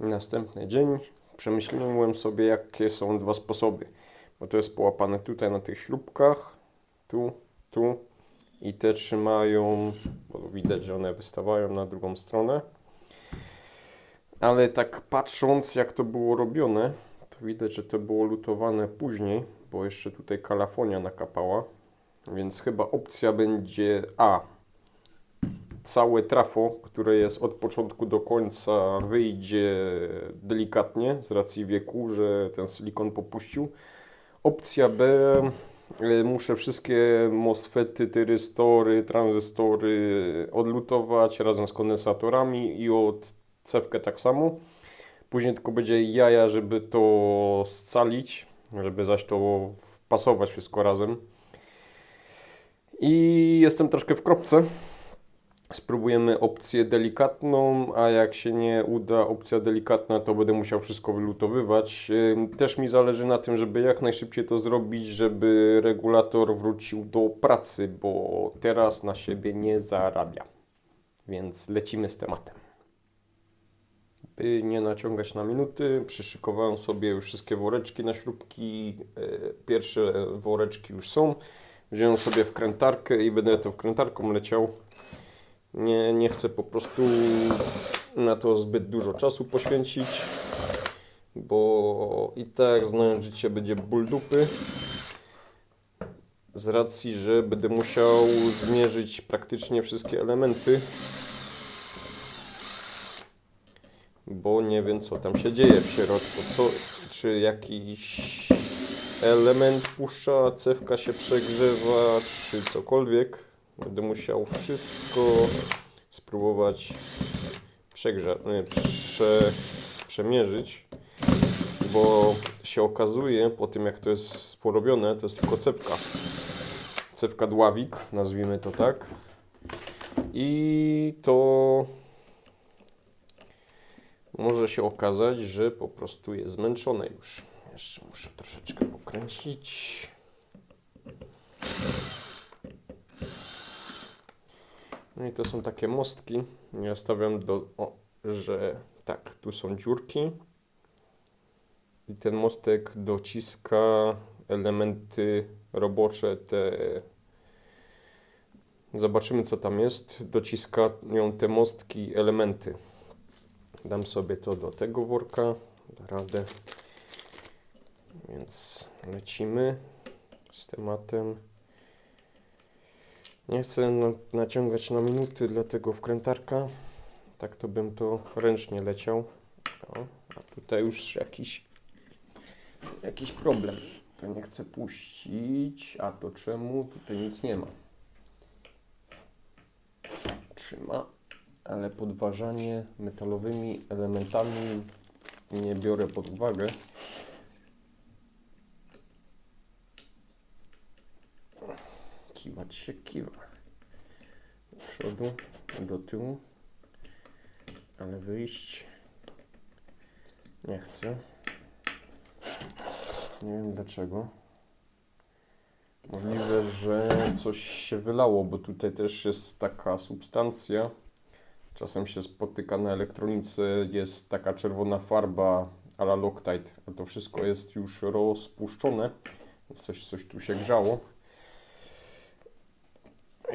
Następny dzień przemyśliłem sobie, jakie są dwa sposoby. Bo to jest połapane tutaj na tych śrubkach, tu, tu i te trzymają, bo widać, że one wystawają na drugą stronę. Ale tak patrząc, jak to było robione, to widać, że to było lutowane później, bo jeszcze tutaj kalafonia nakapała. Więc chyba opcja będzie A. Całe trafo, które jest od początku do końca, wyjdzie delikatnie z racji wieku, że ten silikon popuścił. Opcja B. y, Muszę wszystkie MOSFETy, tyrystory, tranzystory odlutować razem z kondensatorami i od cewkę tak samo. Później tylko będzie jaja, żeby to scalić, żeby zaś to wpasować wszystko razem. I jestem troszkę w kropce. Spróbujemy opcję delikatną, a jak się nie uda opcja delikatna, to będę musiał wszystko wylutowywać. Też mi zależy na tym, żeby jak najszybciej to zrobić, żeby regulator wrócił do pracy, bo teraz na siebie nie zarabia. Więc lecimy z tematem. By nie naciągać na minuty, przyszykowałem sobie już wszystkie woreczki na śrubki. Yy, Pierwsze woreczki już są. Wziąłem sobie wkrętarkę i będę tą wkrętarką leciał. Nie, nie chcę po prostu na to zbyt dużo czasu poświęcić, bo i tak znając życie będzie ból dupy. Z racji, że będę musiał zmierzyć praktycznie wszystkie elementy, bo nie wiem co tam się dzieje w środku, co, czy jakiś element puszcza, cewka się przegrzewa, czy cokolwiek. Będę musiał wszystko spróbować przegrza- nie, prze, przemierzyć, bo się okazuje po tym jak to jest porobione, to jest tylko cewka. Cewka dławik, nazwijmy to tak. I to może się okazać, że po prostu jest zmęczone już. Jeszcze muszę troszeczkę pokręcić. No i to są takie mostki. Ja stawiam do, o, że tak, tu są dziurki. I ten mostek dociska elementy robocze, te. Zobaczymy, co tam jest. Dociskają te mostki elementy. Dam sobie to do tego worka. Da radę. Więc lecimy z tematem. Nie chcę na, naciągać na minuty, dlatego wkrętarka. Tak to bym to ręcznie leciał. O, a tutaj już jakiś, jakiś problem. To nie chcę puścić. A to czemu? Tutaj nic nie ma. Trzyma, ale podważanie metalowymi elementami nie biorę pod uwagę. Kiwać się kiwa. Do przodu, do tyłu. Ale wyjść nie chcę. Nie wiem dlaczego. Możliwe, że coś się wylało, bo tutaj też jest taka substancja. Czasem się spotyka na elektronice, jest taka czerwona farba a la Loctite, a to wszystko jest już rozpuszczone, coś, coś tu się grzało.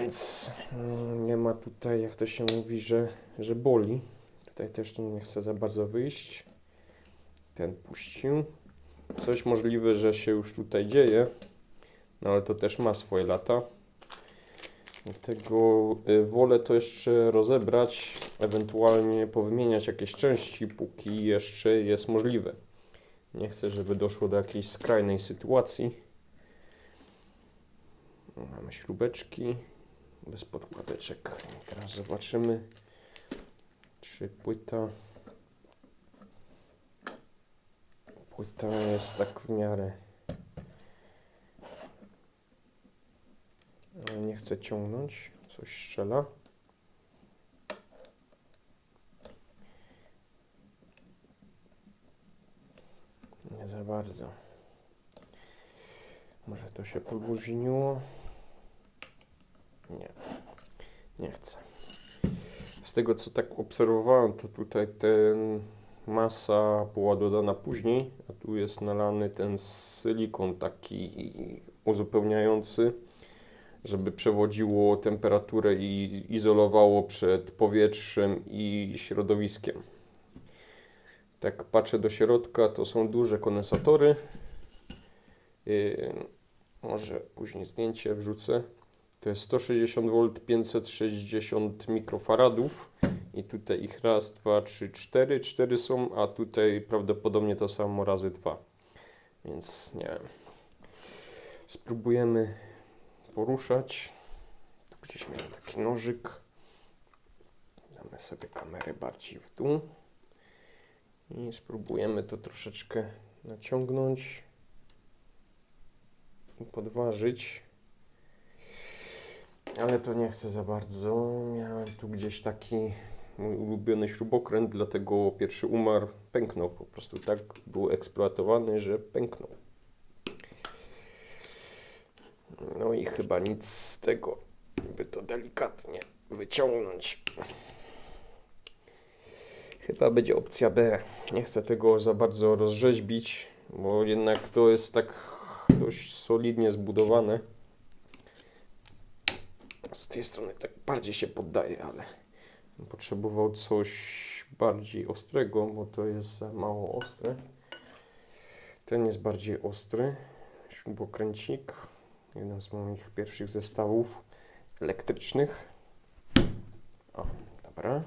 Więc mm, nie ma tutaj, jak to się mówi, że, że boli. Tutaj też nie chcę za bardzo wyjść. Ten puścił. Coś możliwe, że się już tutaj dzieje, no ale to też ma swoje lata. Dlatego y, wolę to jeszcze rozebrać, ewentualnie powymieniać jakieś części, póki jeszcze jest możliwe. Nie chcę, żeby doszło do jakiejś skrajnej sytuacji. Mamy śrubeczki bez podkładeczek. Teraz zobaczymy, czy płyta płyta jest tak w miarę. Ale nie chcę ciągnąć, coś strzela. Nie za bardzo. Może to się podłużniło? Nie, nie chcę. Z tego co tak obserwowałem, to tutaj ten masa była dodana później, a tu jest nalany ten silikon taki uzupełniający, żeby przewodziło temperaturę i izolowało przed powietrzem i środowiskiem. Tak patrzę do środka, to są duże kondensatory. Yy, może później zdjęcie wrzucę. To jest 160 V, 560 mikrofaradów. I tutaj ich raz, dwa, trzy, cztery. Cztery są, a tutaj prawdopodobnie to samo razy dwa. Więc nie wiem. Spróbujemy poruszać. Tu gdzieś miałem taki nożyk. Damy sobie kamerę bardziej w dół. I spróbujemy to troszeczkę naciągnąć i podważyć. Ale to nie chcę za bardzo. Miałem tu gdzieś taki mój ulubiony śrubokręt, dlatego pierwszy umarł, pęknął. Po prostu tak był eksploatowany, że pęknął. No i chyba nic z tego, by to delikatnie wyciągnąć. Chyba będzie opcja B. Nie chcę tego za bardzo rozrzeźbić, bo jednak to jest tak dość solidnie zbudowane. Z tej strony tak bardziej się poddaje, ale potrzebował coś bardziej ostrego, bo to jest za mało ostre. Ten jest bardziej ostry. Śrubokręcik. Jeden z moich pierwszych zestawów elektrycznych. O, dobra.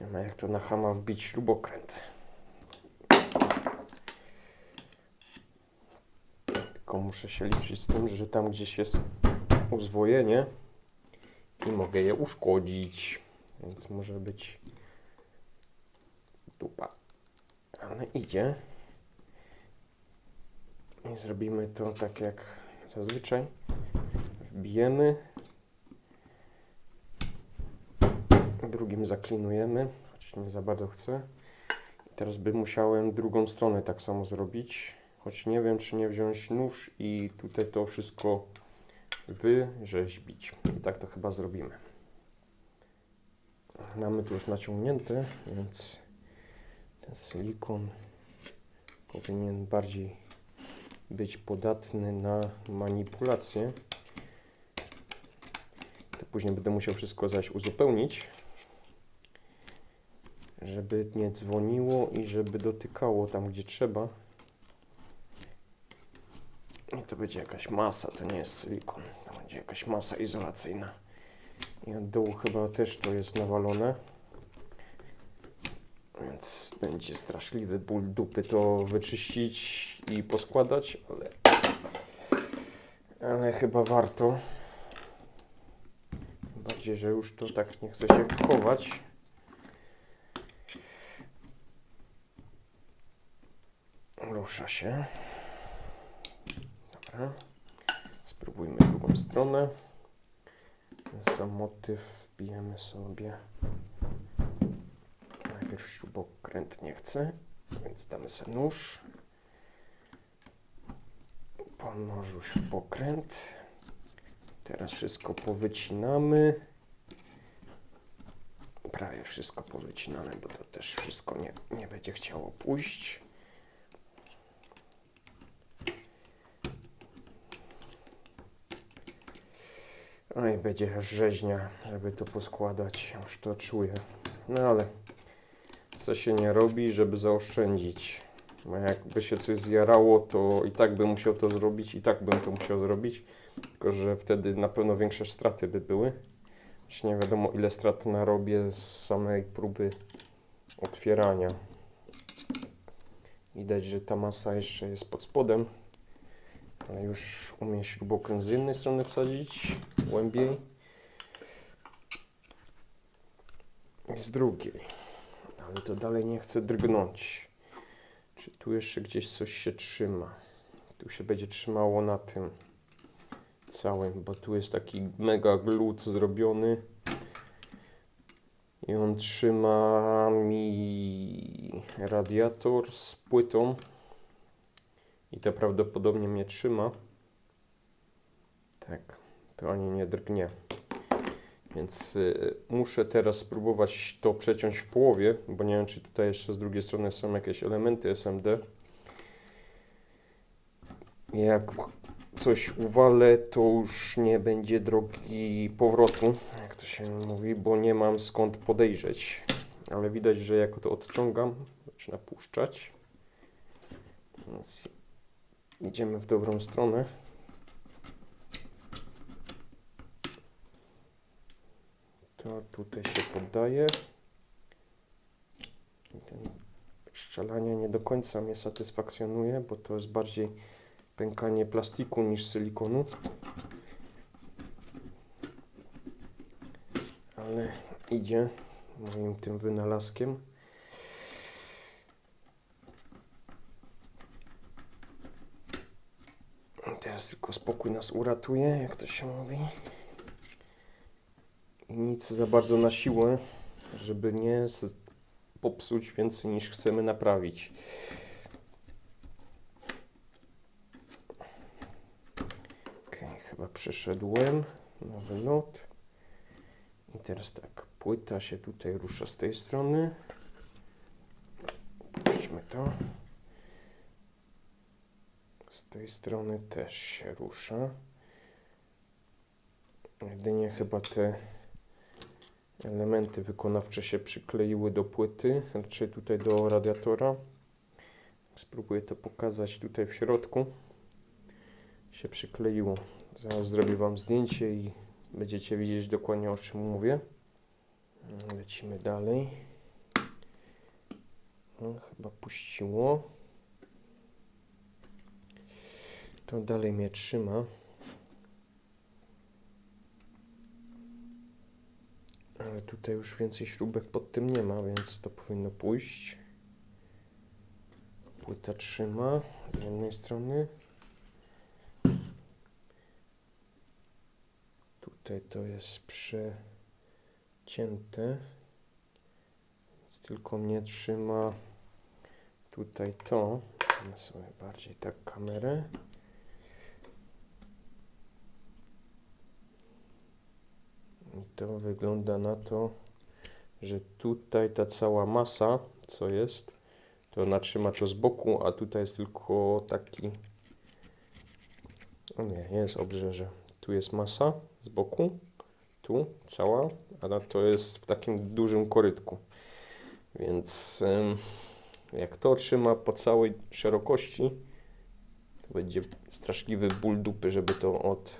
Nie ma jak to na hama wbić śrubokręt. Tylko muszę się liczyć z tym, że tam gdzieś jest uzwojenie i mogę je uszkodzić. Więc może być dupa. Ale idzie. I zrobimy to tak jak zazwyczaj. Wbijemy. Drugim zaklinujemy, choć nie za bardzo chcę. Teraz bym musiałem drugą stronę tak samo zrobić. Choć nie wiem, czy nie wziąć nóż i tutaj to wszystko wyrzeźbić. I tak to chyba zrobimy. Mamy tu już naciągnięte, więc ten silikon powinien bardziej być podatny na manipulację. To później będę musiał wszystko zaś uzupełnić, żeby nie dzwoniło i żeby dotykało tam, gdzie trzeba. I to będzie jakaś masa, to nie jest silikon, to będzie jakaś masa izolacyjna. I od dołu chyba też to jest nawalone. Więc będzie straszliwy ból dupy to wyczyścić i poskładać, ale, ale chyba warto. Tym bardziej, że już to tak nie chce się chować. Rusza się. Dobra. Spróbujmy drugą stronę. Sam motyw wbijemy sobie. Najpierw śrubokręt nie chce, więc damy sobie nóż. Po nożu śrubokręt. Teraz wszystko powycinamy. Prawie wszystko powycinane, bo to też wszystko nie, nie będzie chciało pójść. No i będzie rzeźnia, żeby to poskładać. Już to czuję. No ale co się nie robi, żeby zaoszczędzić. Bo jakby się coś zjarało, to i tak bym musiał to zrobić, i tak bym to musiał zrobić. Tylko, że wtedy na pewno większe straty by były. Choć nie wiadomo ile strat narobię z samej próby otwierania. Widać, że ta masa jeszcze jest pod spodem. Ale już umiem śrubokręt z jednej strony wsadzić głębiej i z drugiej. Ale to dalej nie chcę drgnąć. Czy tu jeszcze gdzieś coś się trzyma? Tu się będzie trzymało na tym całym, bo tu jest taki mega glut zrobiony. I on trzyma mi radiator z płytą. I to prawdopodobnie mnie trzyma. Tak, to ani nie drgnie. Więc y, muszę teraz spróbować to przeciąć w połowie, bo nie wiem, czy tutaj jeszcze z drugiej strony są jakieś elementy SMD. Jak coś uwalę, to już nie będzie drogi powrotu, jak to się mówi, bo nie mam skąd podejrzeć. Ale widać, że jak to odciągam, zaczyna puszczać. Więc idziemy w dobrą stronę. To tutaj się poddaje. I ten szczelanie nie do końca mnie satysfakcjonuje, bo to jest bardziej pękanie plastiku niż silikonu. Ale idzie moim tym wynalazkiem. Teraz tylko spokój nas uratuje, jak to się mówi. I nic za bardzo na siłę, żeby nie popsuć więcej niż chcemy naprawić. Okej, chyba przeszedłem nowy lot. I teraz tak, płyta się tutaj rusza z tej strony. Puśćmy to. Tej strony też się rusza. Jedynie chyba te elementy wykonawcze się przykleiły do płyty, raczej tutaj do radiatora. Spróbuję to pokazać tutaj w środku. Się przykleiło. Zaraz zrobię Wam zdjęcie i będziecie widzieć dokładnie o czym mówię. Lecimy dalej. No, chyba puściło. To dalej mnie trzyma. Ale tutaj już więcej śrubek pod tym nie ma, więc to powinno pójść. Płyta trzyma z jednej strony. Tutaj to jest przecięte. Tylko mnie trzyma tutaj to. Damy sobie bardziej tak kamerę. To wygląda na to, że tutaj ta cała masa, co jest, to ona trzyma to z boku, a tutaj jest tylko taki. O nie, nie jest obrzeże. Tu jest masa z boku, tu cała, a to jest w takim dużym korytku. Więc jak to trzyma po całej szerokości, to będzie straszliwy ból dupy, żeby to od,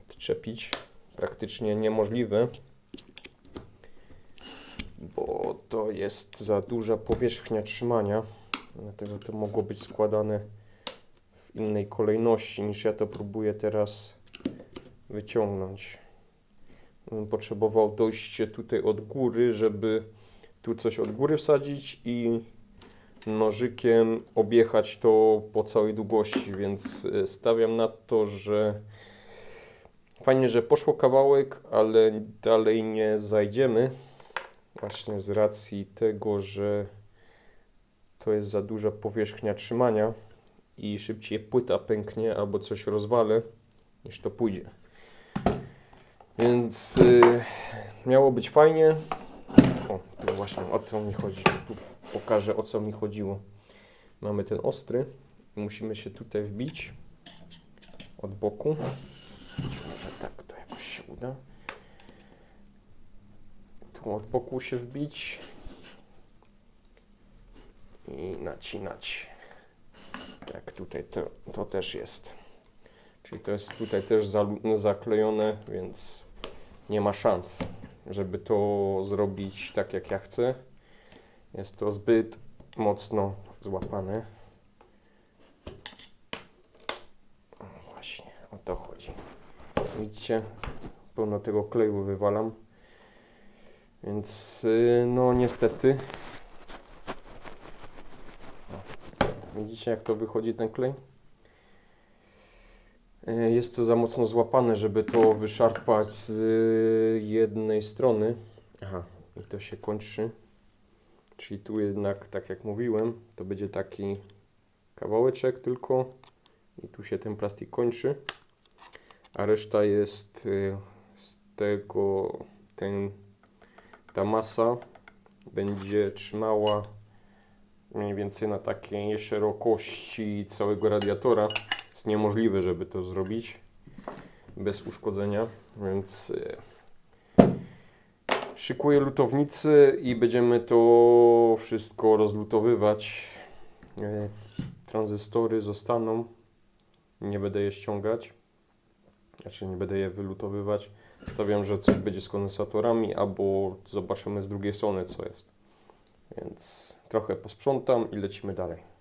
odczepić praktycznie niemożliwe, bo to jest za duża powierzchnia trzymania, dlatego to mogło być składane w innej kolejności niż ja to próbuję teraz wyciągnąć. Potrzebował dojście tutaj od góry, żeby tu coś od góry wsadzić i nożykiem objechać to po całej długości, więc y, stawiam na to, że Fajnie, że poszło kawałek, ale dalej nie zajdziemy. Właśnie z racji tego, że to jest za duża powierzchnia trzymania i szybciej płyta pęknie albo coś rozwalę, niż to pójdzie. Więc y, miało być fajnie. O, no właśnie o to mi chodzi. Tu pokażę o co mi chodziło. Mamy ten ostry musimy się tutaj wbić od boku. Tak to jakoś się uda. Tu od boku się wbić i nacinać. Jak tutaj to, to też jest. Czyli to jest tutaj też zaklejone, więc nie ma szans, żeby to zrobić tak jak ja chcę. Jest to zbyt mocno złapane. Właśnie, o to chodzi. Widzicie, pełno tego kleju wywalam. Więc y, no niestety. Widzicie jak to wychodzi ten klej? Y, Jest to za mocno złapane, żeby to wyszarpać z y, jednej strony. Aha, i to się kończy. Czyli tu jednak, tak jak mówiłem, to będzie taki kawałeczek tylko i tu się ten plastik kończy a reszta jest y, z tego ten, ta masa będzie trzymała mniej więcej na takiej szerokości całego radiatora. Jest niemożliwe, żeby to zrobić bez uszkodzenia, więc e, szykuję lutownicy i będziemy to wszystko rozlutowywać. E, Tranzystory zostaną, nie będę je ściągać, znaczy nie będę je wylutowywać. Stawiam, że coś będzie z kondensatorami, albo zobaczymy z drugiej strony co jest. Więc trochę posprzątam i lecimy dalej.